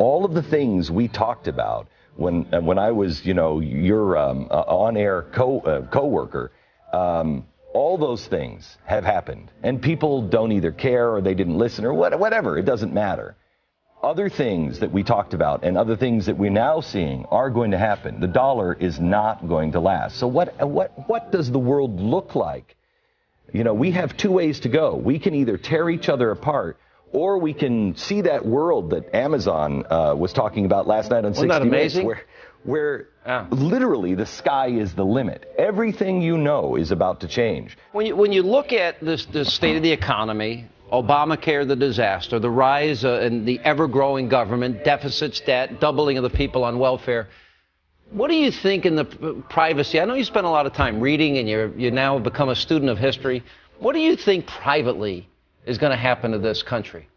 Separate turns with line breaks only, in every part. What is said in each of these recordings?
all of the things we talked about when uh, when I was, you know, your um, uh, on-air co uh, coworker, um, all those things have happened, and people don't either care or they didn't listen or what, whatever. It doesn't matter. Other things that we talked about and other things that we're now seeing are going to happen. The dollar is not going to last. So what what what does the world look like? You know, we have two ways to go. We can either tear each other apart or we can see that world that Amazon uh, was talking about last night on
Wasn't
60
Minutes,
where, where literally the sky is the limit. Everything you know is about to change.
When you, when you look at this, the state of the economy, Obamacare, the disaster, the rise uh, in the ever growing government, deficits, debt, doubling of the people on welfare, what do you think in the privacy? I know you spend a lot of time reading and you're, you now have become a student of history. What do you think privately is going to happen to this country?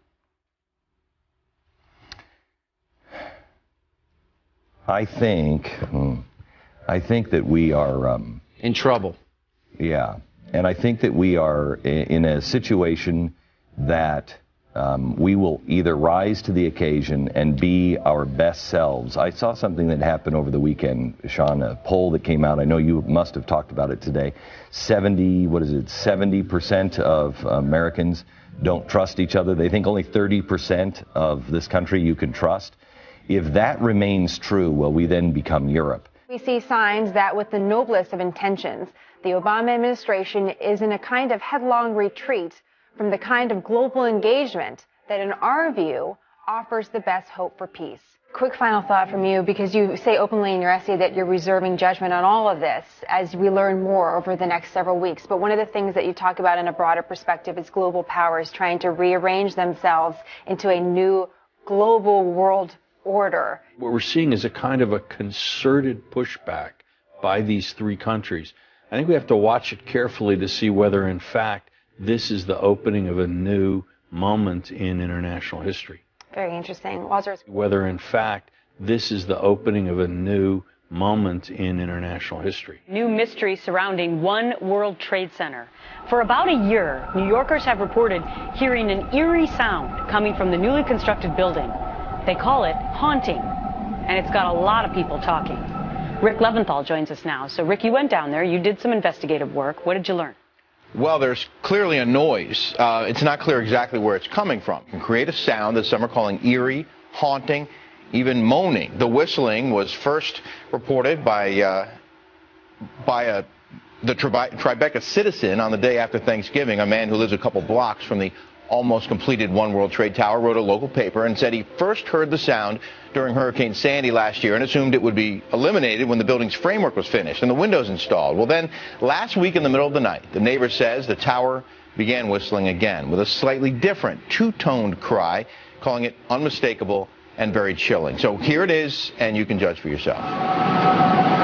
I think, hmm, I think that we are, um,
In trouble.
yeah, and I think that we are in a situation that um, we will either rise to the occasion and be our best selves. I saw something that happened over the weekend, Sean, a poll that came out. I know you must have talked about it today. 70, what is it, 70% of Americans don't trust each other. They think only 30% of this country you can trust. If that remains true, will we then become Europe?
We see signs that, with the noblest of intentions, the Obama administration is in a kind of headlong retreat from the kind of global engagement that, in our view, offers the best hope for peace. Quick final thought from you, because you say openly in your essay that you're reserving judgment on all of this as we learn more over the next several weeks. But one of the things that you talk about in a broader perspective is global powers trying to rearrange themselves into a new global world order.
What we're seeing is a kind of a concerted pushback by these three countries. I think we have to watch it carefully to see whether, in fact, this is the opening of a new moment in international history.
Very interesting. Walter,
Whether, in fact, this is the opening of a new moment in international history.
New mystery surrounding One World Trade Center. For about a year, New Yorkers have reported hearing an eerie sound coming from the newly constructed building. They call it haunting, and it's got a lot of people talking. Rick Leventhal joins us now. So, Rick, you went down there, you did some investigative work. What did you learn?
Well, there's clearly a noise. Uh, it's not clear exactly where it's coming from. It can create a sound that some are calling eerie, haunting, even moaning. The whistling was first reported by uh, by a the Tribe- Tribeca citizen on the day after Thanksgiving. A man who lives a couple blocks from the almost completed One World Trade Tower wrote a local paper and said he first heard the sound during Hurricane Sandy last year and assumed it would be eliminated when the building's framework was finished and the windows installed. Well, then last week in the middle of the night, the neighbor says the tower began whistling again with a slightly different two-toned cry, calling it unmistakable and very chilling. So here it is, and you can judge for yourself.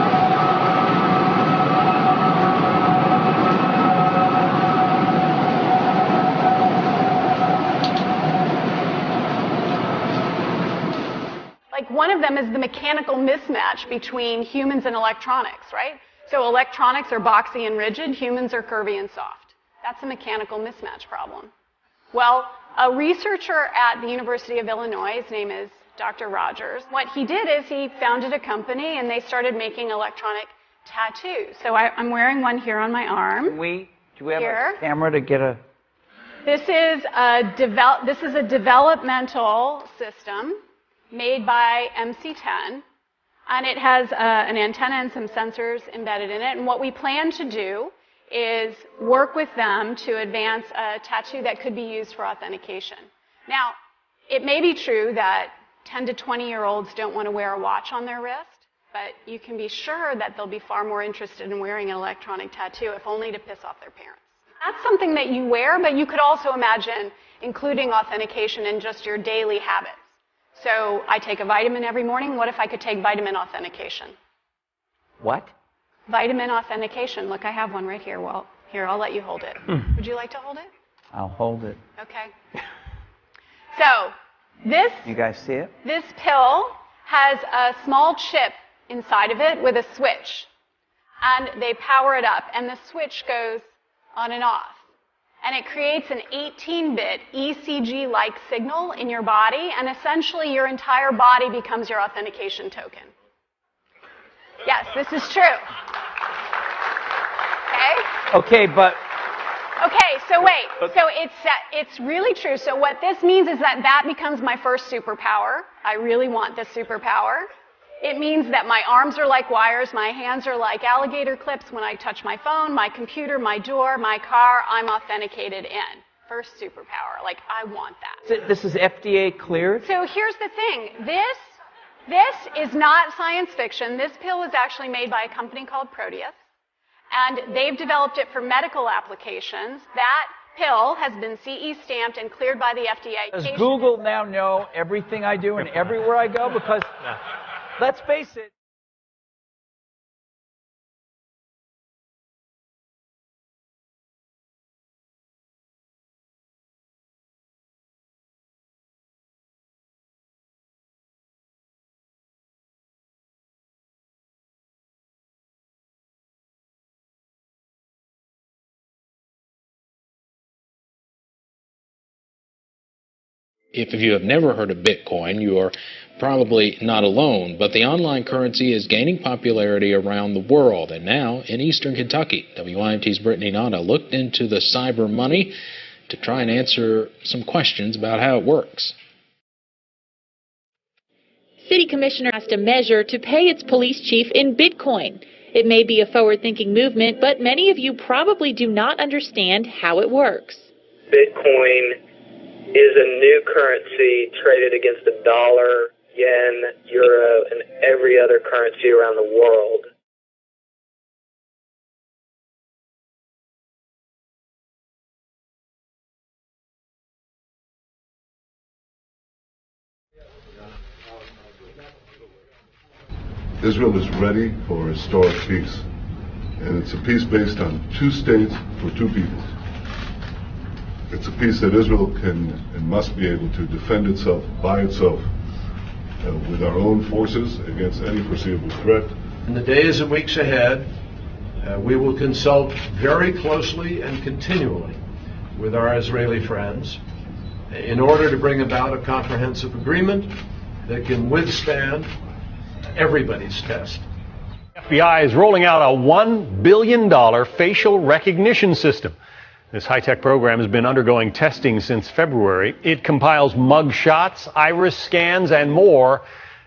One of them is the mechanical mismatch between humans and electronics, right? So electronics are boxy and rigid, humans are curvy and soft. That's a mechanical mismatch problem. Well, a researcher at the University of Illinois, his name is Dr. Rogers, what he did is he founded a company and they started making electronic tattoos. So I, I'm wearing one here on my arm.
We do we have
Here.
a camera to get a
This is a develop, this is a developmental system made by MC10, and it has uh, an antenna and some sensors embedded in it. And what we plan to do is work with them to advance a tattoo that could be used for authentication. Now, it may be true that 10 to 20 year olds don't want to wear a watch on their wrist, but you can be sure that they'll be far more interested in wearing an electronic tattoo, if only to piss off their parents. That's something that you wear, but you could also imagine including authentication in just your daily habits. So I take a vitamin every morning. What if I could take vitamin authentication?
what?
Vitamin authentication. Look, I have one right here. Well, here, I'll let you hold it. Hmm. Would you like to hold it?
I'll hold it.
Okay. So, this
You guys see it?
This pill has a small chip inside of it with a switch. And they power it up, and the switch goes on and off. And it creates an 18 bit ECG like signal in your body, and essentially your entire body becomes your authentication token. Yes, this is true. Okay?
Okay, but
Okay, so wait. So it's uh, it's really true. So what this means is that that becomes my first superpower. I really want this superpower. It means that my arms are like wires, my hands are like alligator clips when I touch my phone, my computer, my door, my car, I'm authenticated in. First superpower. Like I want that.
this is FDA cleared?
So here's the thing. This this is not science fiction. This pill was actually made by a company called Proteus and they've developed it for medical applications. That pill has been CE stamped and cleared by the FDA.
Does Google now know everything I do and everywhere I go? Because let's face it.
If you have never heard of Bitcoin, you are probably not alone, but the online currency is gaining popularity around the world. And now in eastern Kentucky, WYMT's Brittany Nada looked into the cyber money to try and answer some questions about how it works.
City Commissioner asked a measure to pay its police chief in Bitcoin. It may be a forward thinking movement, but many of you probably do not understand how it works.
Bitcoin is a new currency traded against the dollar, yen, euro, and every other currency around the world.
Israel is ready for historic peace, and it's a peace based on two states for two peoples. It's a peace that Israel can and must be able to defend itself by itself uh, with our own forces against any foreseeable threat.
In the days and weeks ahead, uh, we will consult very closely and continually with our Israeli friends in order to bring about a comprehensive agreement that can withstand everybody's test.
FBI is rolling out a $1 billion facial recognition system. This high tech program has been undergoing testing since February. It compiles mug shots, iris scans, and more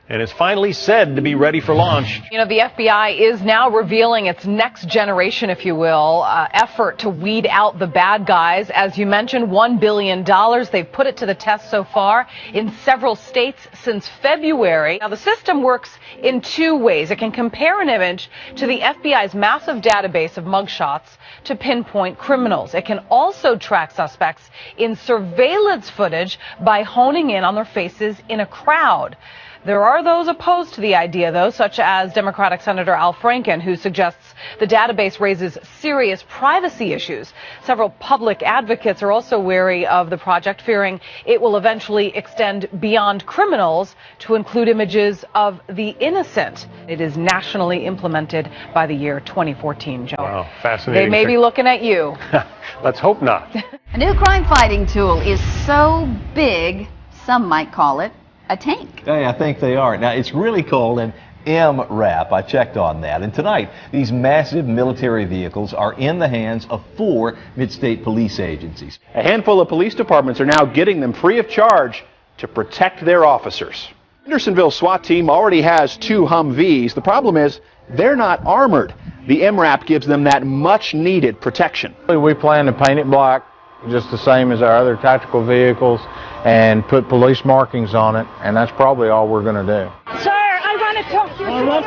and is finally said to be ready for launch.
You know, the FBI is now revealing its next generation, if you will, uh, effort to weed out the bad guys. As you mentioned, $1 billion. They've put it to the test so far in several states since February. Now, the system works in two ways. It can compare an image to the FBI's massive database of mugshots to pinpoint criminals. It can also track suspects in surveillance footage by honing in on their faces in a crowd. There are those opposed to the idea, though, such as Democratic Senator Al Franken, who suggests the database raises serious privacy issues. Several public advocates are also wary of the project, fearing it will eventually extend beyond criminals to include images of the innocent. It is nationally implemented by the year 2014, Joe.
Wow, fascinating.
They may be looking at you.
Let's hope not.
A new crime fighting tool is so big, some might call it a tank.
Hey, I think they are. Now, it's really called an MRAP. I checked on that. And tonight, these massive military vehicles are in the hands of four mid-state police agencies.
A handful of police departments are now getting them free of charge to protect their officers. Hendersonville SWAT team already has two Humvees. The problem is they're not armored. The MRAP gives them that much needed protection.
We plan to paint it black just the same as our other tactical vehicles and put police markings on it, and that's probably all we're going to do.
Sir, I want to talk to you. Do not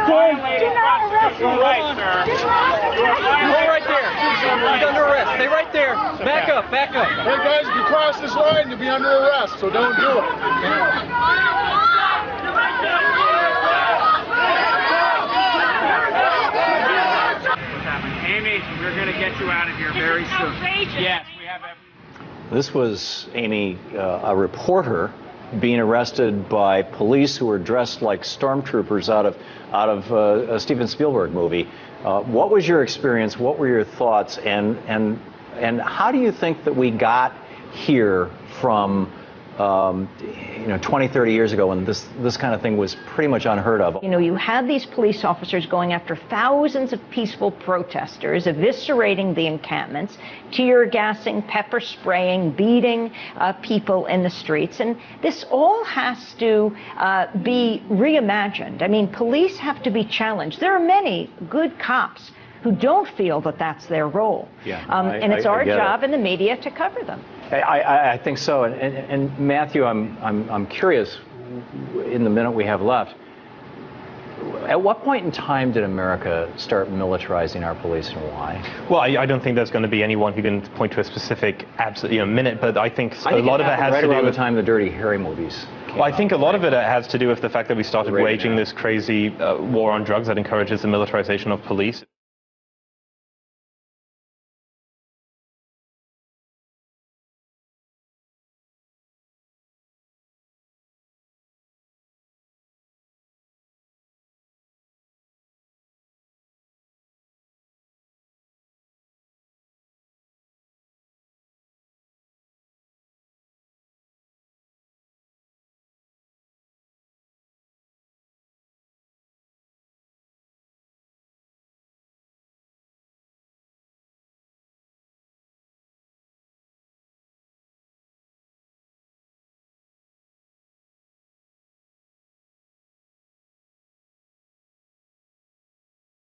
arrest me.
Right, sir. Hold right there. He's under arrest. Stay right there. Back up, back up.
Hey, guys, if you cross this line to be under arrest, so don't do it.
Amy, we're going to get you out of here very soon. Yes, we have every
this was, Amy, uh, a reporter being arrested by police who were dressed like stormtroopers out of, out of uh, a Steven Spielberg movie. Uh, what was your experience? What were your thoughts? And, and And how do you think that we got here from, um, you know, 20, 30 years ago when this, this kind of thing was pretty much unheard of?
You know, you had these police officers going after thousands of peaceful protesters, eviscerating the encampments, tear gassing, pepper spraying, beating uh, people in the streets. And this all has to uh, be reimagined. I mean, police have to be challenged. There are many good cops who don't feel that that's their role.
Yeah,
Um,
I-
and it's
I- I
our
it.
job in the media to cover them.
I, I, I think so. And, and, and Matthew, I'm, I'm, I'm curious, in the minute we have left, at what point in time did America start militarizing our police and why?
Well, I, I don't think there's going to be anyone who can point to a specific absolute you know, minute, but I think
I
a
think
lot of it has
right
to do with
the time the Dirty Harry movies.
Well, I think a lot of it has to do with the fact that we started waging this crazy uh, war on drugs that encourages the militarization of police.